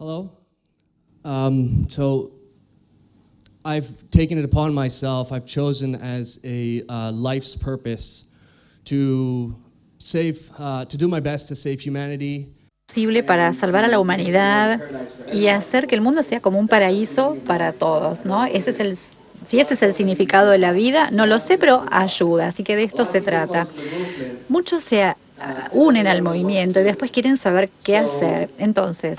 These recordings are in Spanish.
Hello. Um, so I've taken it upon myself, I've chosen as a uh, life's purpose to save, uh, to do my best to save humanity. posible para salvar a la humanidad y hacer que el mundo sea como un paraíso para todos, ¿no? Ese es el si ese es el significado de la vida, no lo sé, pero ayuda, así que de esto se trata. Muchos se uh, unen al movimiento y después quieren saber qué hacer. Entonces,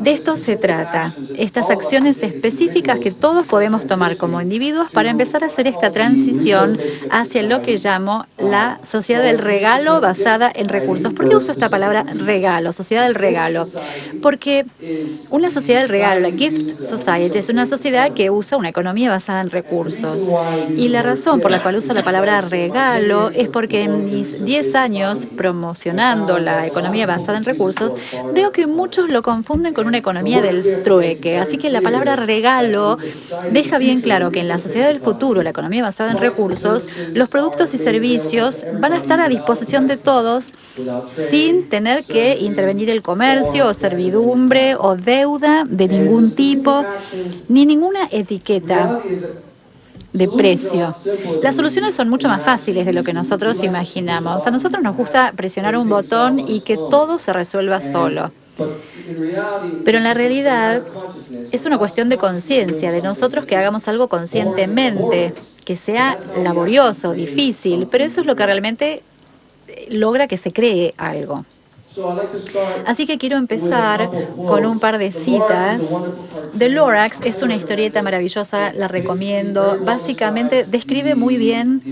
de esto se trata, estas acciones específicas que todos podemos tomar como individuos para empezar a hacer esta transición hacia lo que llamo la sociedad del regalo basada en recursos. ¿Por qué uso esta palabra regalo, sociedad del regalo? Porque una sociedad del regalo, la Gift Society, es una sociedad que usa una economía basada en recursos. Y la razón por la cual uso la palabra regalo es porque en mis 10 años promocionando la economía basada en recursos, veo que muchos lo confunden con una economía del trueque. Así que la palabra regalo deja bien claro que en la sociedad del futuro, la economía basada en recursos, los productos y servicios van a estar a disposición de todos sin tener que intervenir el comercio o servidumbre o deuda de ningún tipo, ni ninguna etiqueta de precio. Las soluciones son mucho más fáciles de lo que nosotros imaginamos. A nosotros nos gusta presionar un botón y que todo se resuelva solo. Pero en la realidad es una cuestión de conciencia, de nosotros que hagamos algo conscientemente, que sea laborioso, difícil, pero eso es lo que realmente logra que se cree algo. Así que quiero empezar con un par de citas. The Lorax es una historieta maravillosa, la recomiendo. Básicamente describe muy bien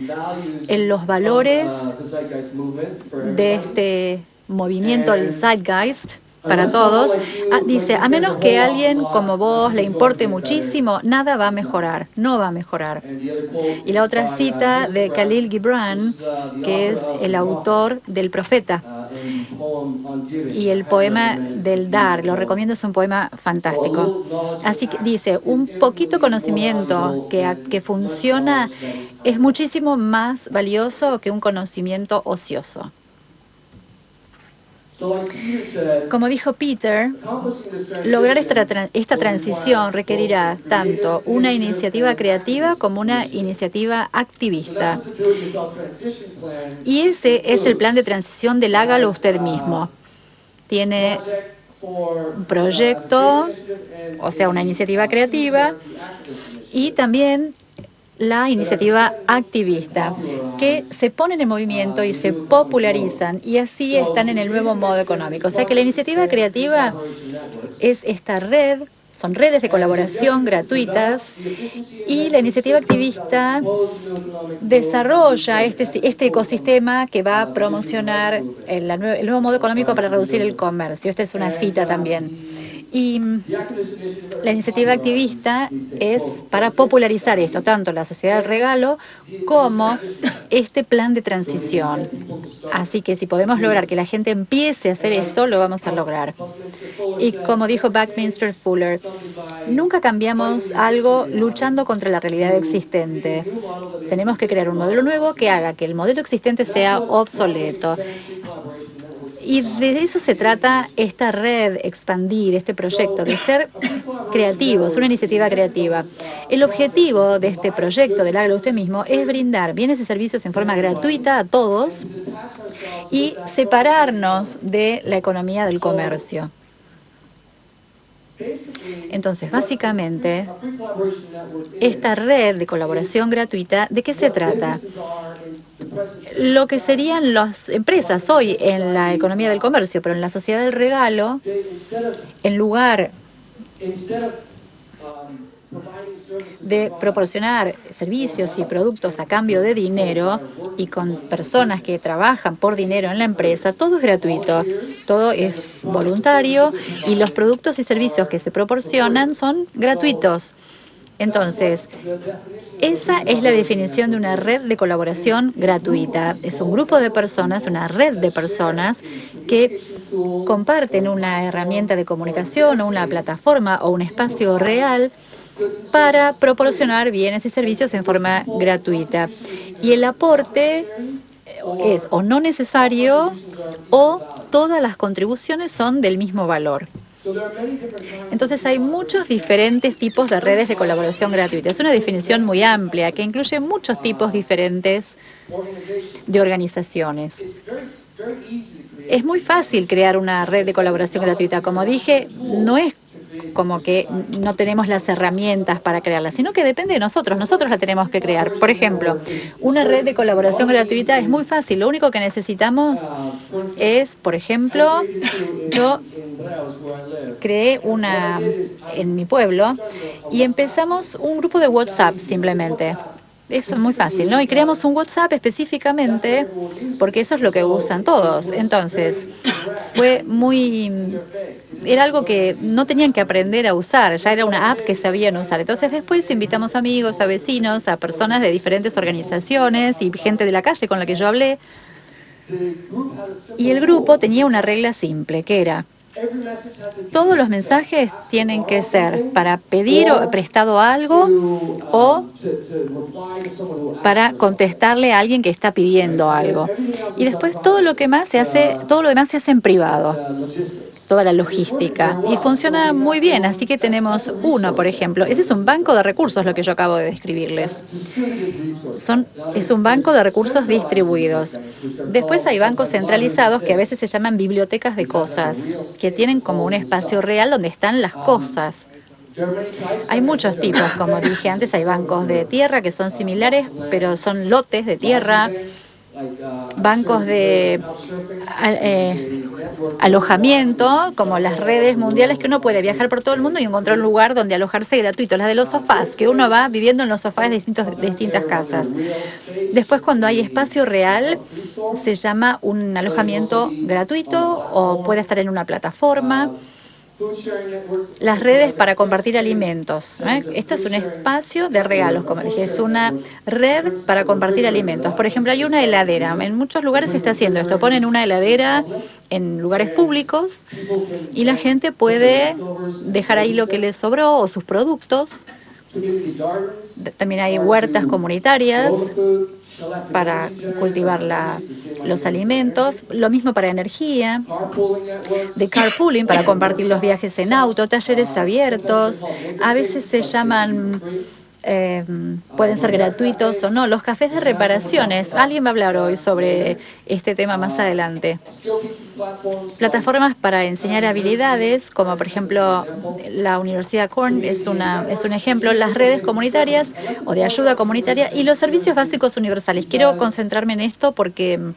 los valores de este movimiento, el Zeitgeist, para todos, ah, dice, a menos que alguien como vos le importe muchísimo, nada va a mejorar, no va a mejorar. Y la otra cita de Khalil Gibran, que es el autor del Profeta y el poema del Dar, lo recomiendo, es un poema fantástico. Así que dice, un poquito conocimiento que, que funciona es muchísimo más valioso que un conocimiento ocioso. Como dijo Peter, lograr esta, esta, transición requerirá tanto una iniciativa creativa como una iniciativa activista. Y ese es el plan de transición del hágalo usted mismo. Tiene un proyecto, o sea, una iniciativa creativa, y también la iniciativa activista, que se ponen en movimiento y se popularizan y así están en el nuevo modo económico. O sea que la iniciativa creativa es esta red, son redes de colaboración gratuitas y la iniciativa activista desarrolla este, este ecosistema que va a promocionar el, el nuevo modo económico para reducir el comercio. Esta es una cita también. Y la iniciativa activista es para popularizar esto, tanto la sociedad del regalo como este plan de transición. Así que si podemos lograr que la gente empiece a hacer esto, lo vamos a lograr. Y como dijo Buckminster Fuller, nunca cambiamos algo luchando contra la realidad existente. Tenemos que crear un modelo nuevo que haga que el modelo existente sea obsoleto. Y de eso se trata esta red, expandir este proyecto, de ser creativos, una iniciativa creativa. El objetivo de este proyecto del Hágalo Usted Mismo es brindar bienes y servicios en forma gratuita a todos y separarnos de la economía del comercio. Entonces, básicamente, esta red de colaboración gratuita, ¿de qué se trata? Lo que serían las empresas hoy en la economía del comercio, pero en la sociedad del regalo, en lugar de proporcionar servicios y productos a cambio de dinero y con personas que trabajan por dinero en la empresa, todo es gratuito, todo es voluntario y los productos y servicios que se proporcionan son gratuitos. Entonces, esa es la definición de una red de colaboración gratuita. Es un grupo de personas, una red de personas que comparten una herramienta de comunicación o una plataforma o un espacio real para proporcionar bienes y servicios en forma gratuita. Y el aporte es o no necesario o todas las contribuciones son del mismo valor. Entonces hay muchos diferentes tipos de redes de colaboración gratuita. Es una definición muy amplia que incluye muchos tipos diferentes de organizaciones. Es muy fácil crear una red de colaboración gratuita. Como dije, no es como que no tenemos las herramientas para crearla, sino que depende de nosotros, nosotros la tenemos que crear. Por ejemplo, una red de colaboración gratuita es muy fácil, lo único que necesitamos es, por ejemplo, yo creé una en mi pueblo y empezamos un grupo de WhatsApp simplemente. Eso es muy fácil, ¿no? Y creamos un WhatsApp específicamente porque eso es lo que usan todos. Entonces, fue muy... Era algo que no tenían que aprender a usar, ya era una app que sabían usar. Entonces después invitamos amigos, a vecinos, a personas de diferentes organizaciones y gente de la calle con la que yo hablé. Y el grupo tenía una regla simple, que era, todos los mensajes tienen que ser para pedir o prestado algo o para contestarle a alguien que está pidiendo algo. Y después todo lo que más se hace, todo lo demás se hace en privado toda la logística y funciona muy bien. Así que tenemos uno, por ejemplo. Ese es un banco de recursos, lo que yo acabo de describirles. Son, es un banco de recursos distribuidos. Después hay bancos centralizados que a veces se llaman bibliotecas de cosas, que tienen como un espacio real donde están las cosas. Hay muchos tipos, como dije antes, hay bancos de tierra que son similares, pero son lotes de tierra bancos de eh, alojamiento, como las redes mundiales, que uno puede viajar por todo el mundo y encontrar un lugar donde alojarse gratuito. Las de los sofás, que uno va viviendo en los sofás de, distintos, de distintas casas. Después, cuando hay espacio real, se llama un alojamiento gratuito o puede estar en una plataforma las redes para compartir alimentos. ¿eh? Este es un espacio de regalos, como dije, es una red para compartir alimentos. Por ejemplo, hay una heladera. En muchos lugares se está haciendo esto. Ponen una heladera en lugares públicos y la gente puede dejar ahí lo que les sobró o sus productos. También hay huertas comunitarias para cultivar los alimentos, lo mismo para energía, de carpooling para compartir los viajes en auto, talleres abiertos, a veces se llaman eh, pueden ser gratuitos o no. Los cafés de reparaciones, alguien va a hablar hoy sobre este tema más adelante. Plataformas para enseñar habilidades, como por ejemplo la Universidad Corn es, una, es un ejemplo, las redes comunitarias o de ayuda comunitaria y los servicios básicos universales. Quiero concentrarme en esto porque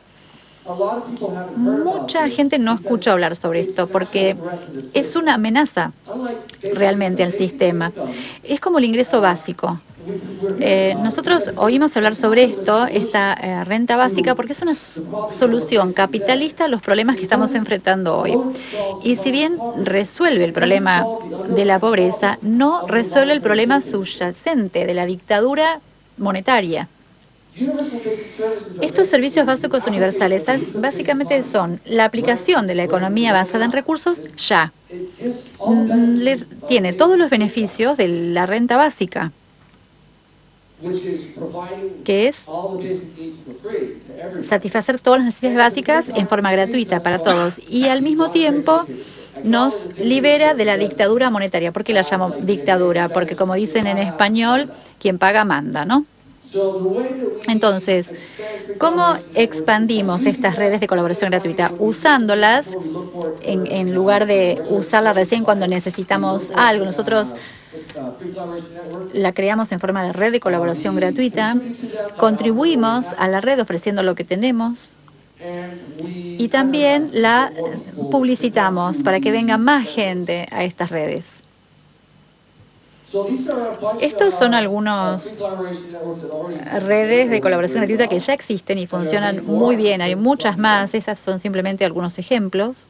Mucha gente no escucha hablar sobre esto porque es una amenaza realmente al sistema. Es como el ingreso básico. Eh, nosotros oímos hablar sobre esto, esta eh, renta básica, porque es una solución capitalista a los problemas que estamos enfrentando hoy. Y si bien resuelve el problema de la pobreza, no resuelve el problema subyacente de la dictadura monetaria. Estos servicios básicos universales básicamente son la aplicación de la economía basada en recursos ya. Mm, tiene todos los beneficios de la renta básica, que es satisfacer todas las necesidades básicas en forma gratuita para todos y al mismo tiempo nos libera de la dictadura monetaria. ¿Por qué la llamo dictadura? Porque como dicen en español, quien paga manda, ¿no? Entonces, ¿cómo expandimos estas redes de colaboración gratuita? Usándolas en, lugar de usarlas recién cuando necesitamos algo. Nosotros la creamos en forma de red de colaboración gratuita, contribuimos a la red ofreciendo lo que tenemos y también la publicitamos para que venga más gente a estas redes. Estos son algunos redes de colaboración gratuita que ya existen y funcionan muy bien. Hay muchas más. Estas son simplemente algunos ejemplos.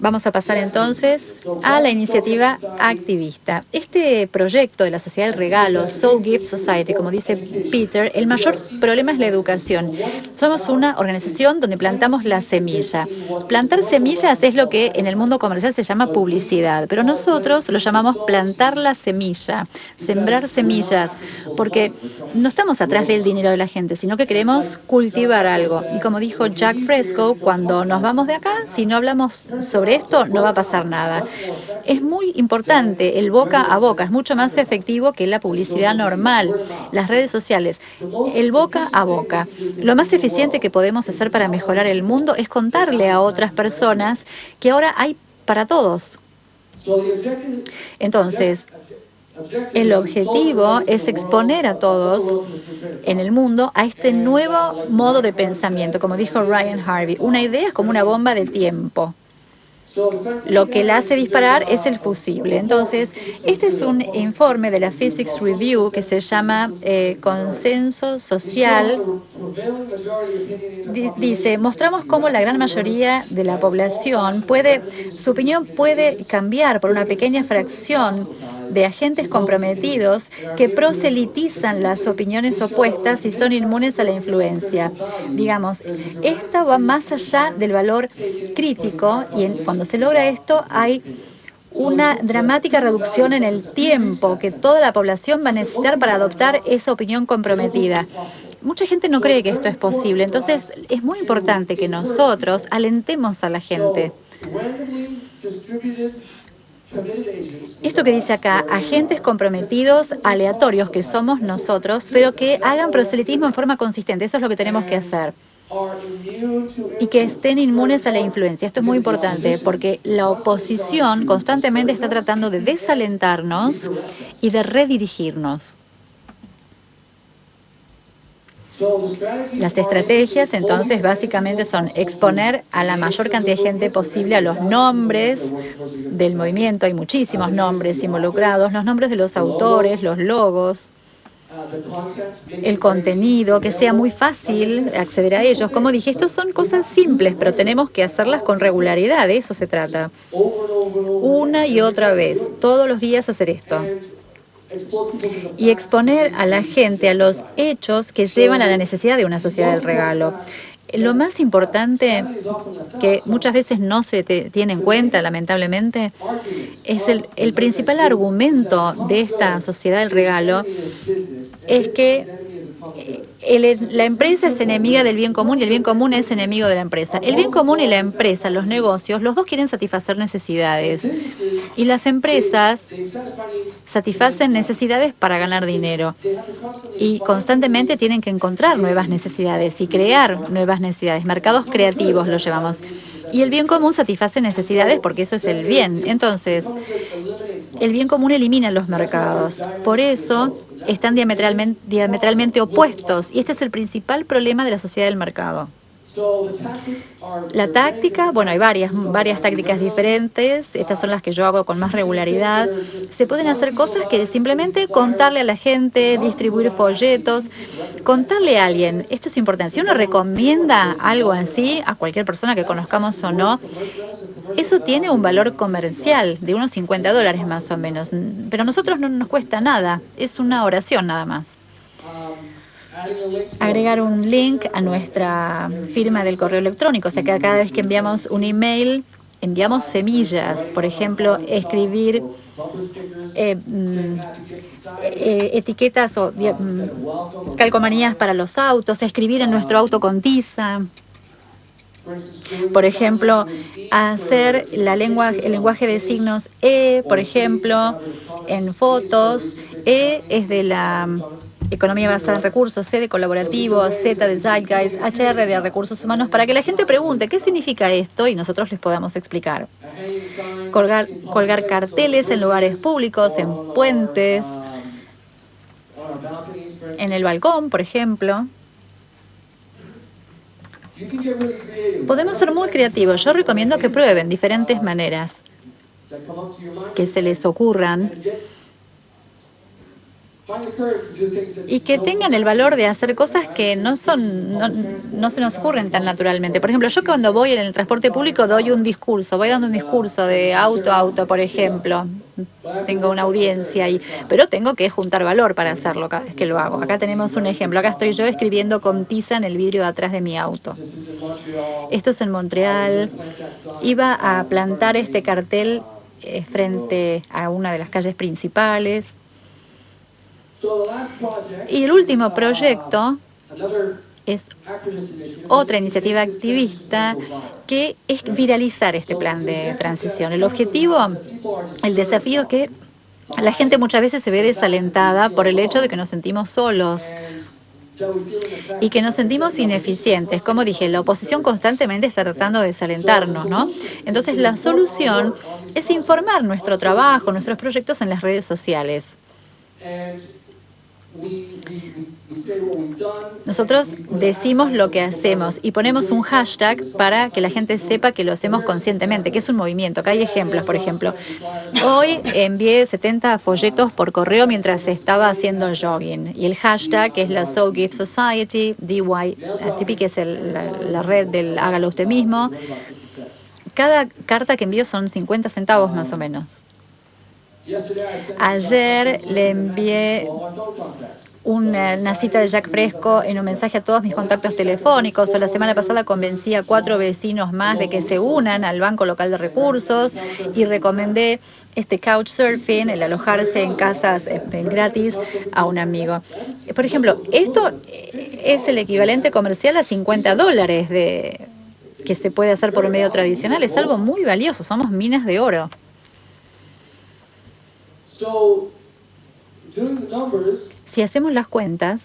Vamos a pasar entonces a la iniciativa activista. Este proyecto de la Sociedad del Regalo, So Gift Society, como dice Peter, el mayor problema es la educación. Somos una organización donde plantamos la semilla. Plantar semillas es lo que en el mundo comercial se llama publicidad, pero nosotros lo llamamos plantar la semilla, sembrar semillas, porque no estamos atrás del dinero de la gente, sino que queremos cultivar algo. Y como dijo Jack Fresco, cuando nos vamos de acá, si no hablamos sobre esto no va a pasar nada. Es muy importante el boca a boca, es mucho más efectivo que la publicidad normal, las redes sociales. El boca a boca. Lo más eficiente que podemos hacer para mejorar el mundo es contarle a otras personas que ahora hay para todos. Entonces, el objetivo es exponer a todos en el mundo a este nuevo modo de pensamiento, como dijo Ryan Harvey. Una idea es como una bomba de tiempo. Lo que la hace disparar es el fusible. Entonces, este es un informe de la Physics Review que se llama eh, Consenso Social. dice, mostramos cómo la gran mayoría de la población puede, su opinión puede cambiar por una pequeña fracción de agentes comprometidos que proselitizan las opiniones opuestas y son inmunes a la influencia. Digamos, esto va más allá del valor crítico y cuando se logra esto hay una dramática reducción en el tiempo que toda la población va a necesitar para adoptar esa opinión comprometida. Mucha gente no cree que esto es posible, entonces es muy importante que nosotros alentemos a la gente. Esto que dice acá, agentes comprometidos aleatorios que somos nosotros, pero que hagan proselitismo en forma consistente. Eso es lo que tenemos que hacer. Y que estén inmunes a la influencia. Esto es muy importante porque la oposición constantemente está tratando de desalentarnos y de redirigirnos. Las estrategias entonces básicamente son exponer a la mayor cantidad de gente posible a los nombres del movimiento, hay muchísimos nombres involucrados, los nombres de los autores, los logos, el contenido, que sea muy fácil acceder a ellos. Como dije, estos son cosas simples, pero tenemos que hacerlas con regularidad, de eso se trata. Una y otra vez, todos los días hacer esto y exponer a la gente a los hechos que llevan a la necesidad de una sociedad del regalo. Lo más importante, que muchas veces no se tiene en cuenta, lamentablemente, es el, principal argumento de esta sociedad del regalo, es que la empresa es enemiga del bien común y el bien común es enemigo de la empresa. El bien común y la empresa, los negocios, los dos quieren satisfacer necesidades. Y las empresas satisfacen necesidades para ganar dinero. Y constantemente tienen que encontrar nuevas necesidades y crear nuevas necesidades. Mercados creativos lo llevamos. Y el bien común satisface necesidades porque eso es el bien. Entonces, el bien común elimina los mercados. Por eso están diametralmente, opuestos y este es el principal problema de la sociedad del mercado. La táctica, bueno, hay varias, varias tácticas diferentes, estas son las que yo hago con más regularidad. Se pueden hacer cosas que simplemente contarle a la gente, distribuir folletos, contarle a alguien, esto es importante, si uno recomienda algo así a cualquier persona que conozcamos o no, eso tiene un valor comercial de unos 50 dólares más o menos, pero a nosotros no nos cuesta nada, es una oración nada más agregar un link a nuestra firma del correo electrónico. O sea que cada vez que enviamos un email, enviamos semillas. Por ejemplo, escribir eh, mm, eh, etiquetas o mm, calcomanías para los autos, escribir en nuestro auto con tiza. Por ejemplo, hacer la lengua, el lenguaje de signos E, por ejemplo, en fotos. E es de la economía basada en recursos, C de colaborativo, Z de Zeitgeist, HR de recursos humanos, para que la gente pregunte qué significa esto y nosotros les podamos explicar. Colgar carteles en lugares públicos, en puentes, en el balcón, por ejemplo. Podemos ser muy creativos. Yo recomiendo que prueben diferentes maneras que se les ocurran y que tengan el valor de hacer cosas que no son no, no, se nos ocurren tan naturalmente. Por ejemplo, yo cuando voy en el transporte público doy un discurso, voy dando un discurso de auto a auto, por ejemplo. Tengo una audiencia ahí, pero tengo que juntar valor para hacerlo cada vez que lo hago. Acá tenemos un ejemplo. Acá estoy yo escribiendo con tiza en el vidrio de atrás de mi auto. Esto es en Montreal. Iba a plantar este cartel eh, frente a una de las calles principales y el último proyecto es otra iniciativa activista que es viralizar este plan de transición. El objetivo, el desafío es que la gente muchas veces se ve desalentada por el hecho de que nos sentimos solos y que nos sentimos ineficientes. Como dije, la oposición constantemente está tratando de desalentarnos, ¿no? Entonces la solución es informar nuestro trabajo, nuestros proyectos en las redes sociales. Nosotros decimos lo que hacemos y ponemos un hashtag para que la gente sepa que lo hacemos conscientemente, que es un movimiento, que hay ejemplos, por ejemplo. Hoy envié 70 folletos por correo mientras estaba haciendo jogging y el hashtag es la So Give Society, DY, que es la, la red del hágalo usted mismo. Cada carta que envío son 50 centavos más o menos. Ayer le envié una, cita de Jack Fresco en un mensaje a todos mis contactos telefónicos. O la semana pasada convencí a cuatro vecinos más de que se unan al Banco Local de Recursos y recomendé este couchsurfing, el alojarse en casas este, gratis a un amigo. Por ejemplo, esto es el equivalente comercial a 50 dólares de que se puede hacer por un medio tradicional. Es algo muy valioso, somos minas de oro. Si hacemos las cuentas,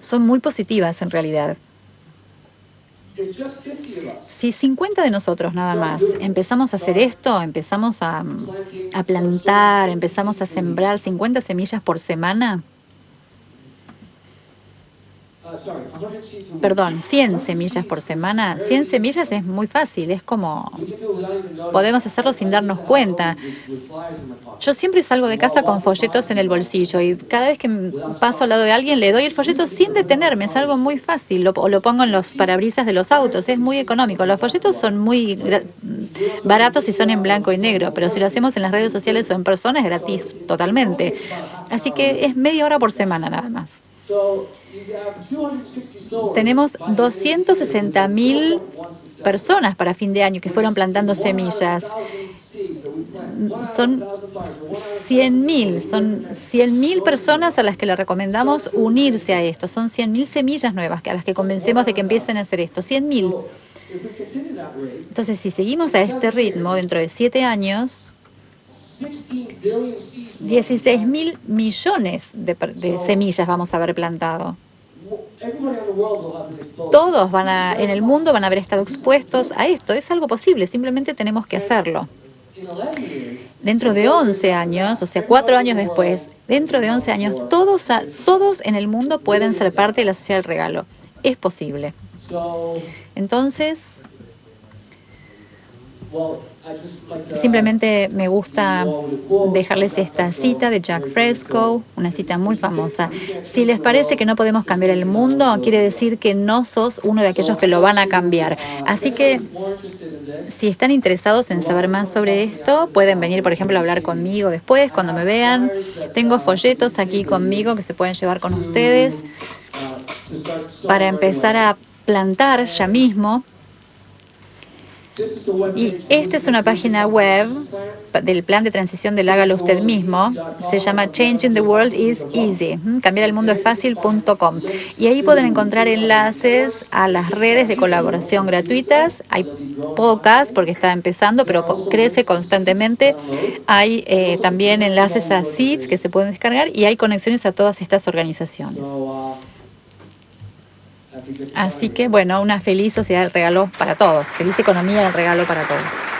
son muy positivas en realidad. Si 50 de nosotros nada más empezamos a hacer esto, empezamos a, a plantar, empezamos a sembrar 50 semillas por semana, perdón, 100 semillas por semana. 100 semillas es muy fácil, es como podemos hacerlo sin darnos cuenta. Yo siempre salgo de casa con folletos en el bolsillo y cada vez que paso al lado de alguien le doy el folleto sin detenerme, es algo muy fácil, o lo pongo en los parabrisas de los autos, es muy económico. Los folletos son muy baratos y son en blanco y negro, pero si lo hacemos en las redes sociales o en persona es gratis totalmente. Así que es media hora por semana nada más. Tenemos 260 mil personas para fin de año que fueron plantando semillas. Son 100 mil, son 100 mil personas a las que le recomendamos unirse a esto. Son 100 mil semillas nuevas a las que convencemos de que empiecen a hacer esto. 100 mil. Entonces, si seguimos a este ritmo, dentro de siete años, 16 mil millones de, semillas vamos a haber plantado. Todos van a, en el mundo van a haber estado expuestos a esto. Es algo posible, simplemente tenemos que hacerlo. Dentro de 11 años, o sea, cuatro años después, dentro de 11 años, todos, todos en el mundo pueden ser parte de la sociedad del regalo. Es posible. Entonces, Simplemente me gusta dejarles esta cita de Jack Fresco, una cita muy famosa. Si les parece que no podemos cambiar el mundo, quiere decir que no sos uno de aquellos que lo van a cambiar. Así que si están interesados en saber más sobre esto, pueden venir, por ejemplo, a hablar conmigo después, cuando me vean. Tengo folletos aquí conmigo que se pueden llevar con ustedes para empezar a plantar ya mismo y esta es una página web del plan de transición del hágalo usted mismo. Se llama Changing the World is Easy. Cambiar el mundo es fácil.com. Y ahí pueden encontrar enlaces a las redes de colaboración gratuitas. Hay pocas porque está empezando, pero crece constantemente. Hay eh, también enlaces a seeds que se pueden descargar y hay conexiones a todas estas organizaciones. Así que, bueno, una feliz sociedad del regalo para todos, feliz economía del regalo para todos.